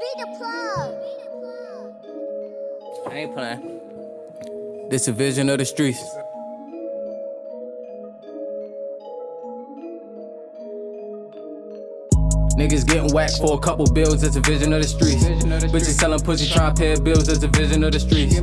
Be the plug. I ain't playing. This a vision of the streets. Niggas getting whacked for a couple bills, that's a vision of the streets. Bitches selling pussy, trying to pay bills, that's a vision of the streets.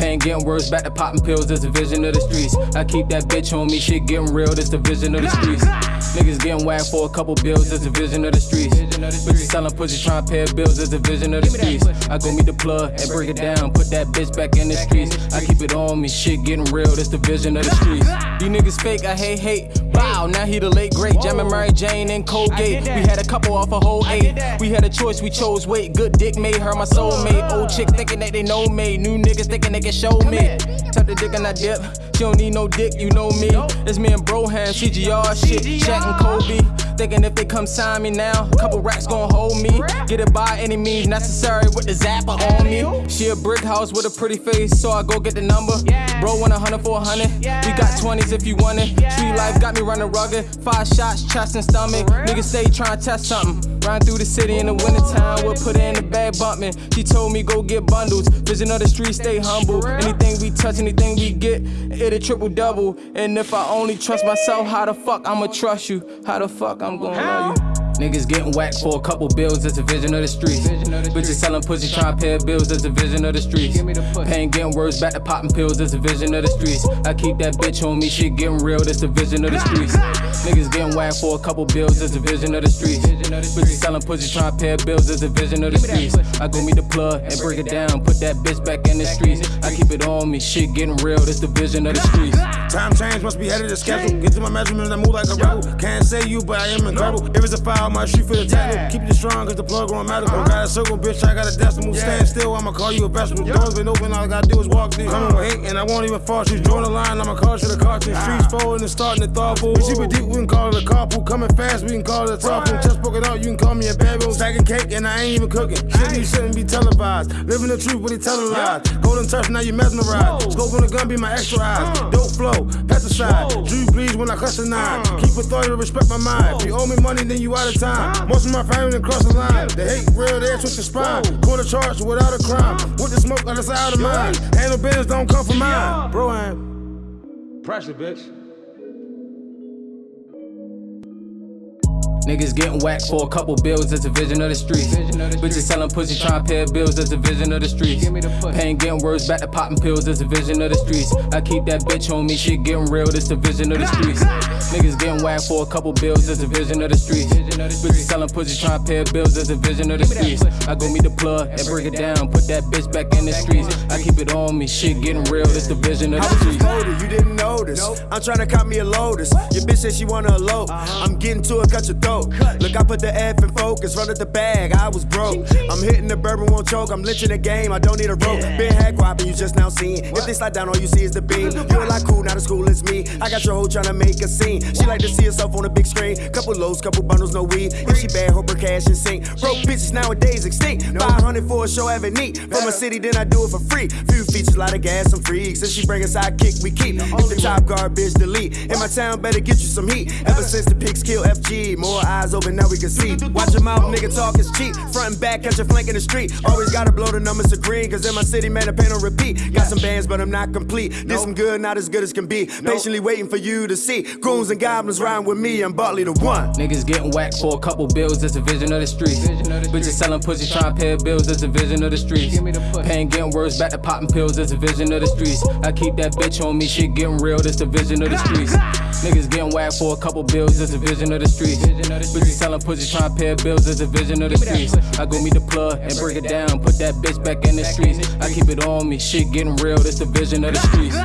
Pain getting worse, back to popping pills, that's a vision of the streets. I keep that bitch on me, shit getting real, that's the vision of the streets. Niggas getting whacked for a couple bills, that's a vision of the streets. Bitches selling pussy, trying to pay bills, that's a vision of the streets. I go meet the plug and break it down, put that bitch back in the streets. I keep it on me, shit getting real, that's the vision of the streets. These niggas fake, I hate hate. Wow, now he the late great, jamming Mary Jane and Colgate. We had a couple off a whole eight. We had a choice, we chose wait. Good dick made her my soulmate. Old chicks thinking that they know me. New niggas thinking they can show me. Tap the dick and I dip. She don't need no dick, you know me. It's me and Broham, CGR shit. Shaq and Kobe. Thinking if they come sign me now, a couple racks gon' hold me. Get it by any means necessary with the zapper on me. She a brick house with a pretty face, so I go get the number. Bro, want a hundred for a hundred. We got 20s if you want it. Street life got me running rugged. Five shots, chest and stomach. Niggas stay trying to test something. Ride through the city in the wintertime, we'll put her in the bag bumping. She told me go get bundles. Vision of the street, stay humble. Anything we touch, anything we get, it a triple double. And if I only trust myself, how the fuck I'ma trust you? How the fuck I'm gonna love you? Niggas getting whacked for a couple bills, that's a vision of the streets. Bitches selling pussy, trying to pay bills, that's a vision of the streets. Pain getting worse, back to popping pills, that's a vision of the streets. I keep that bitch on me, shit getting real, that's the vision of the streets. Niggas getting whacked for a couple bills, that's a vision of the streets. Bitches selling pussy, trying to pay bills, that's a vision of the streets. I go meet the plug and break it down, put that bitch back in the streets. I keep it on me, shit getting real, that's the vision of the streets. Time change must be headed to schedule. Get to my measurements, I move like a rebel. Can't say you, but I am incredible. If it's a foul, my shoot for the tackle. Keep it strong, cause the plug on medical. Got a circle, bitch, I got a decimal. Stand still, I'ma call you a vegetable. Doors been open, all I gotta do is walk through. Coming with hate, and I won't even fall. She's drawing the line, I'ma call you the cartoon. Streets forward and starting to thoughtful. We super deep, we can call it a carpool. Coming fast, we can call it a top pool. Just broken out, you can call me a bad boy. Stacking cake, and I ain't even cooking. Shit, you shouldn't be televised. Living the truth, but he telling lies. Golden touch, now you mesmerized. Scope on the gun, be my extra uh. eyes. Dope flow, pesticide. Drew bleeds when I cuss uh. a nine. Keep authority, respect my mind. If you owe me money, then you out of time. Most of my family cross the line. They hate real, they twist the spine. Corner charge without a crime. With the smoke on the side of mine. Handle business don't come from mine. Bro, I'm pressure, bitch. Niggas getting whacked for a couple bills, that's a vision of the streets. Bitches selling pussy, trying to pay bills, that's a vision of the streets. Pain getting worse, back to popping pills, that's a vision of the streets. I keep that bitch on me, shit getting real, that's the vision of the streets. Niggas getting whacked for a couple bills, that's a vision of the streets. Bitches selling pussy, trying to pay bills, that's a vision of the streets. I go meet the plug and break it down, put that bitch back in the streets. I keep it on me, shit getting real, that's the vision of the streets. you didn't notice. I'm trying to cop me a Lotus. Your bitch said she wanna elope. Uh-huh. I'm getting to it, cut your throat. Look, I put the F in focus, run at the bag, I was broke. I'm hitting the bourbon, won't choke. I'm lynching the game, I don't need a rope. Been hack whopping, you just now seeing. If they slide down, all you see is the beam. You a lot cool, now the school is me. I got your hoe trying to make a scene. She like to see herself on a big screen. Couple lows, couple bundles, no weed. If she bad, hope her cash in sync. Broke bitches nowadays extinct. 500 for a show, having neat. From a city, then I do it for free. Few features, lot of gas, some freaks. If she bring a sidekick, we keep. If the top guard, bitch, delete. In my town, better get you some heat. Ever since the pigs kill FG, more eyes open, now we can see. Watch your mouth, nigga, talk is cheap. Front and back, catch a flank in the street. Always gotta blow the numbers to green, cause in my city, man, the pain on repeat. Got some bands, but I'm not complete. Did some good, not as good as can be. Patiently waiting for you to see. Goons and goblins riding with me, and Bartley the one. Niggas getting whacked for a couple bills, that's a vision of the streets. Bitches selling pussy, trying to pay bills, that's a vision of the streets. Pain getting worse, back to popping pills, that's a vision of the streets. I keep that bitch on me, shit getting real, that's the vision of the streets. Niggas getting whacked for a couple bills, that's a vision of the streets. Bitches selling pussy, trying to pay bills, that's a vision of the streets. I go meet the plug and break it down, put that bitch back in the streets. I keep it on me, shit getting real, that's the vision of the streets.